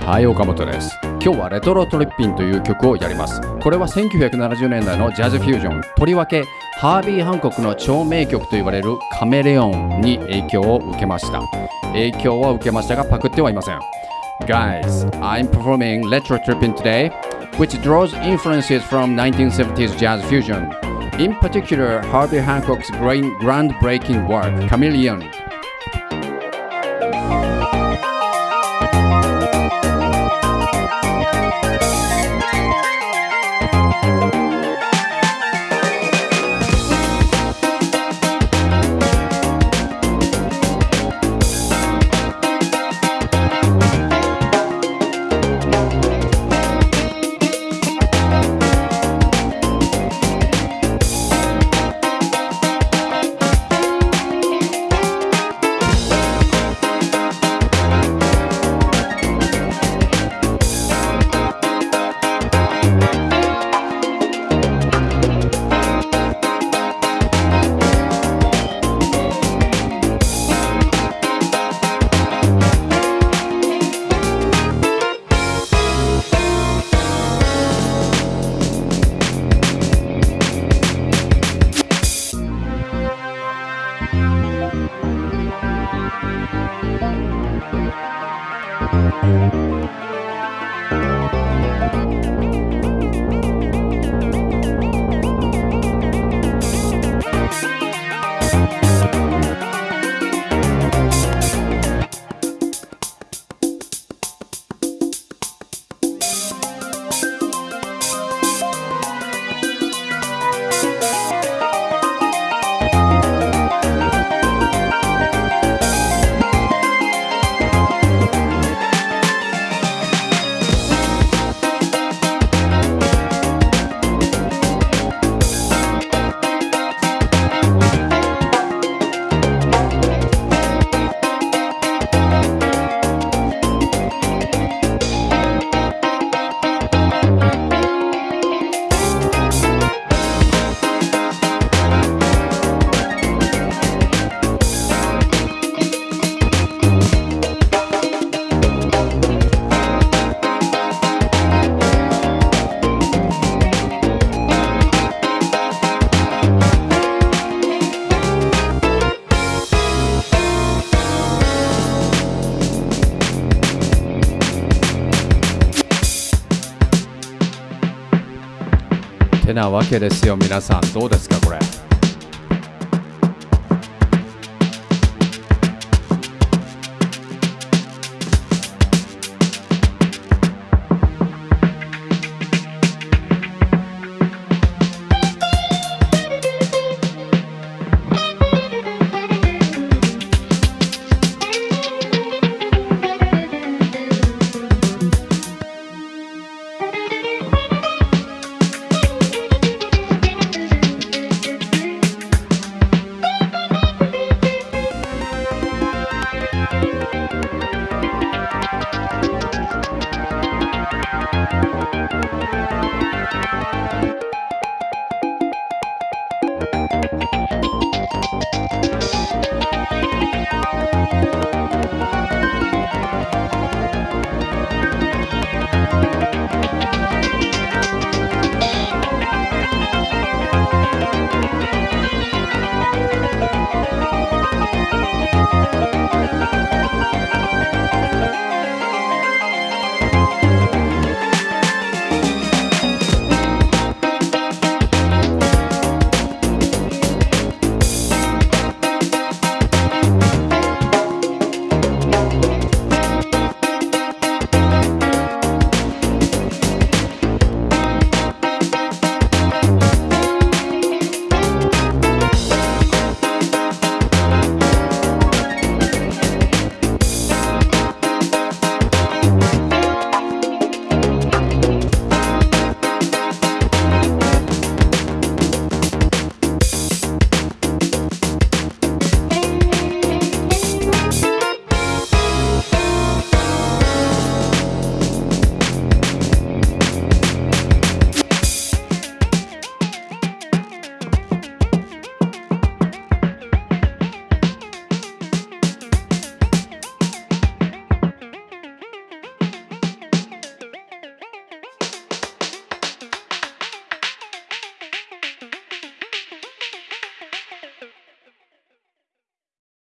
はい、岡本です。今日はレトロトリッピンという曲をやります。これは1970年代のジャズフュージョン。とりわけ、ハービー・ハンコックの超名曲と言われるカメレオンに影響を受けました。影響は受けましたが、パクってはいません。Guys, I'm performing Retro Tripping today, which draws influences from 1970s jazz fusion. In particular, Herbie Hancock's groundbreaking work, Chameleon. てなわけですよ皆さん。どうですかこれ。